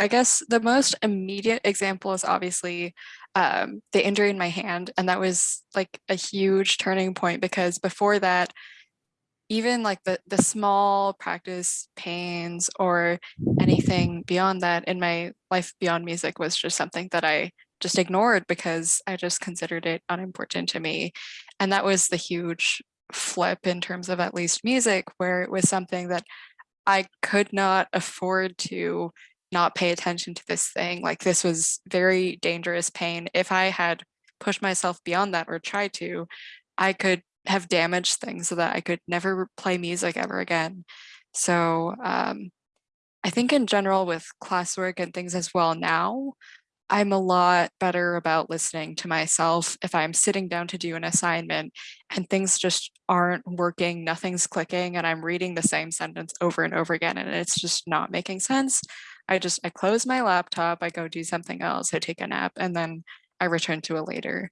I guess the most immediate example is obviously um, the injury in my hand. And that was like a huge turning point because before that, even like the, the small practice pains or anything beyond that in my life beyond music was just something that I just ignored because I just considered it unimportant to me. And that was the huge flip in terms of at least music, where it was something that I could not afford to not pay attention to this thing. Like this was very dangerous pain. If I had pushed myself beyond that or tried to, I could have damaged things so that I could never play music ever again. So um, I think in general with classwork and things as well now, I'm a lot better about listening to myself if I'm sitting down to do an assignment and things just aren't working, nothing's clicking, and I'm reading the same sentence over and over again and it's just not making sense. I just, I close my laptop, I go do something else, I take a nap, and then I return to it later.